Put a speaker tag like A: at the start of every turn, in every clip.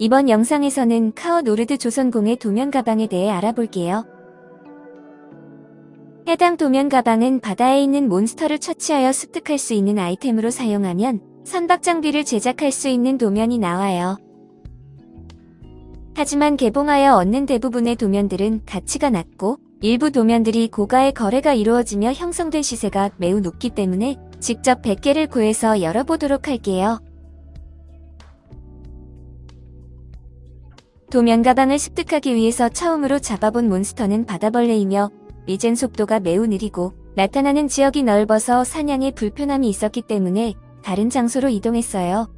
A: 이번 영상에서는 카어 노르드 조선공의 도면 가방에 대해 알아볼게요. 해당 도면 가방은 바다에 있는 몬스터를 처치하여 습득할 수 있는 아이템으로 사용하면 선박 장비를 제작할 수 있는 도면이 나와요. 하지만 개봉하여 얻는 대부분의 도면들은 가치가 낮고 일부 도면들이 고가의 거래가 이루어지며 형성된 시세가 매우 높기 때문에 직접 100개를 구해서 열어보도록 할게요. 도면 가방을 습득하기 위해서 처음으로 잡아본 몬스터는 바다벌레이며 리젠 속도가 매우 느리고 나타나는 지역이 넓어서 사냥에 불편함이 있었기 때문에 다른 장소로 이동했어요.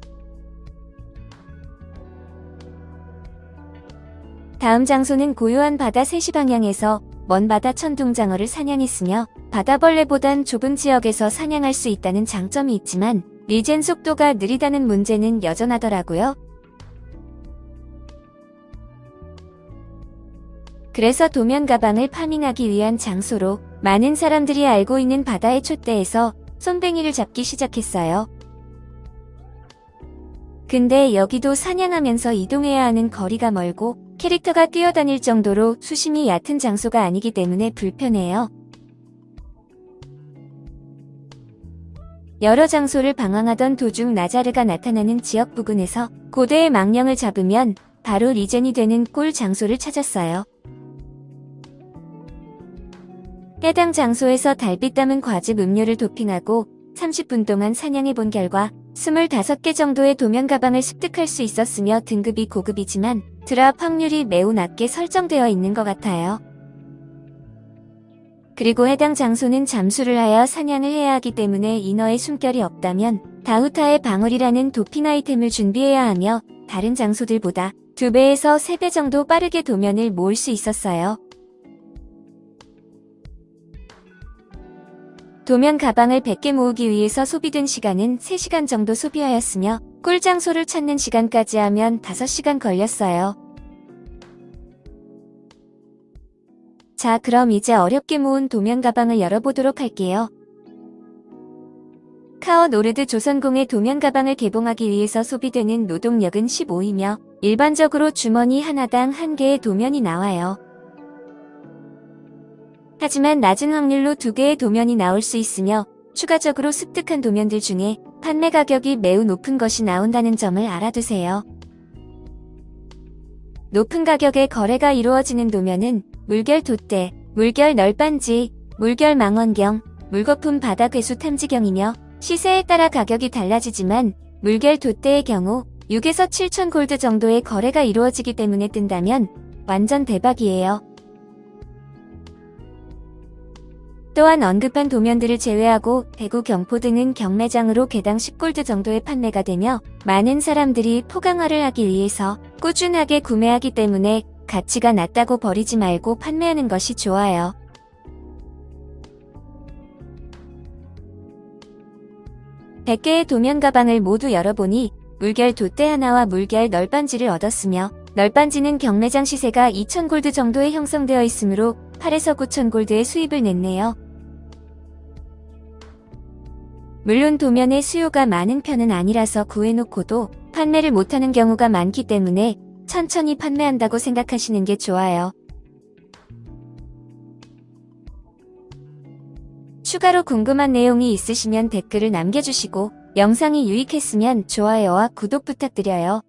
A: 다음 장소는 고요한 바다 3시 방향에서 먼 바다 천둥장어를 사냥했으며 바다벌레보단 좁은 지역에서 사냥할 수 있다는 장점이 있지만 리젠 속도가 느리다는 문제는 여전하더라고요. 그래서 도면 가방을 파밍하기 위한 장소로 많은 사람들이 알고 있는 바다의 촛대에서 손뱅이를 잡기 시작했어요. 근데 여기도 사냥하면서 이동해야 하는 거리가 멀고 캐릭터가 뛰어다닐 정도로 수심이 얕은 장소가 아니기 때문에 불편해요. 여러 장소를 방황하던 도중 나자르가 나타나는 지역 부근에서 고대의 망령을 잡으면 바로 regen이 되는 꿀 장소를 찾았어요. 해당 장소에서 달빛 담은 과즙 음료를 도핑하고 30분 동안 사냥해 본 결과 25개 정도의 도면 가방을 습득할 수 있었으며 등급이 고급이지만 drop 확률이 매우 낮게 설정되어 있는 것 같아요. 그리고 해당 장소는 잠수를 하여 사냥을 해야 하기 때문에 인어의 숨결이 없다면 다우타의 방울이라는 도핑 아이템을 준비해야 하며 다른 장소들보다 2배에서 3배 정도 빠르게 도면을 모을 수 있었어요. 도면 가방을 100개 모으기 위해서 소비된 시간은 3시간 정도 소비하였으며 꿀 장소를 찾는 시간까지 하면 5시간 걸렸어요. 자 그럼 이제 어렵게 모은 도면 가방을 열어보도록 할게요. 카어 노르드 조선공의 도면 가방을 개봉하기 위해서 소비되는 노동력은 15이며 일반적으로 주머니 하나당 한 개의 도면이 나와요. 하지만 낮은 확률로 두 개의 도면이 나올 수 있으며 추가적으로 습득한 도면들 중에 판매 가격이 매우 높은 것이 나온다는 점을 알아두세요. 높은 가격에 거래가 이루어지는 도면은 물결 돛대, 물결 널빤지, 물결 망원경, 물거품 바다 괴수 탐지경이며 시세에 따라 가격이 달라지지만 물결 돛대의 경우 6에서 7천 골드 정도의 거래가 이루어지기 때문에 뜬다면 완전 대박이에요. 또한 언급한 도면들을 제외하고 대구 경포 등은 경매장으로 개당 10골드 정도의 판매가 되며 많은 사람들이 포강화를 하기 위해서 꾸준하게 구매하기 때문에 가치가 낮다고 버리지 말고 판매하는 것이 좋아요. (100개의) 도면 가방을 모두 열어보니 물결 돛대 하나와 물결 널빤지를 얻었으며 널빤지는 경매장 시세가 2,000골드 정도에 형성되어 있으므로 8에서 9,000골드의 수입을 냈네요. 물론 도면의 수요가 많은 편은 아니라서 구해놓고도 판매를 못하는 경우가 많기 때문에 천천히 판매한다고 생각하시는 게 좋아요. 추가로 궁금한 내용이 있으시면 댓글을 남겨주시고 영상이 유익했으면 좋아요와 구독 부탁드려요.